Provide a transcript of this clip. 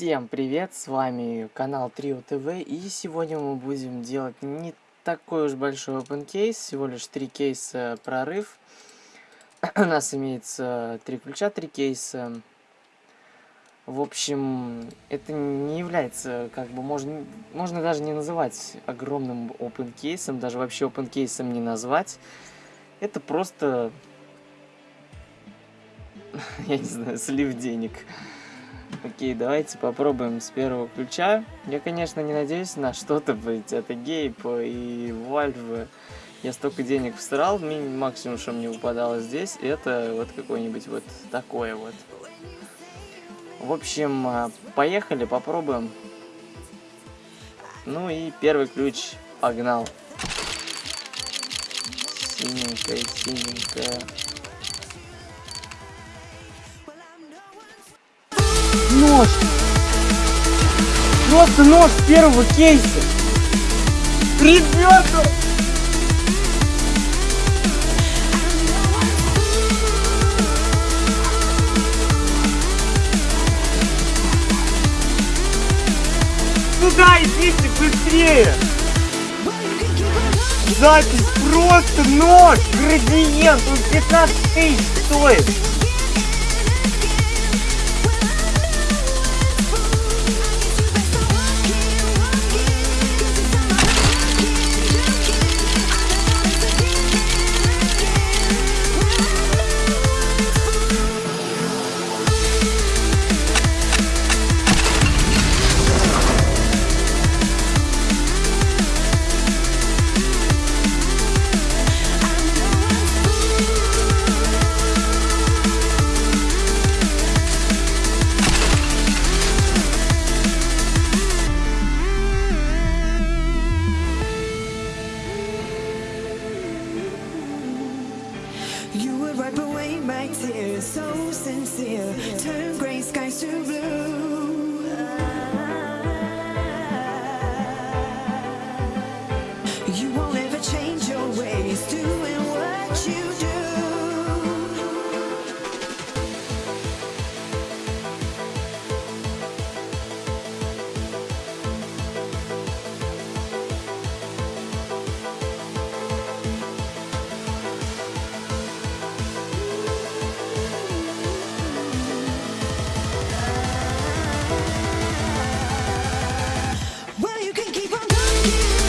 Всем привет, с вами канал Trio TV и сегодня мы будем делать не такой уж большой open кейс, всего лишь три кейса прорыв. У нас имеется три ключа, три кейса. В общем, это не является, как бы, можно, можно даже не называть огромным open кейсом, даже вообще open кейсом не назвать. Это просто, я не знаю, слив денег. Окей, давайте попробуем с первого ключа. Я, конечно, не надеюсь на что-то быть от Гейп и Valve. Я столько денег всрал, максимум, что мне выпадало здесь, это вот какое-нибудь вот такое вот. В общем, а, поехали, попробуем. Ну и первый ключ, погнал. Синенькая, синенькая. Нож. Просто нож первого кейса. Ребята! Сюда идите быстрее! Запись просто нож, градиент, он 15 тысяч стоит. You would wipe away my tears, so sincere. Turn gray skies to blue. You won't you